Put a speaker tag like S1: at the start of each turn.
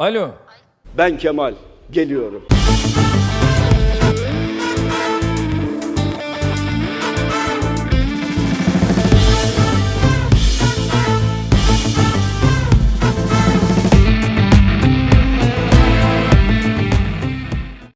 S1: Alo.
S2: Ben Kemal, geliyorum.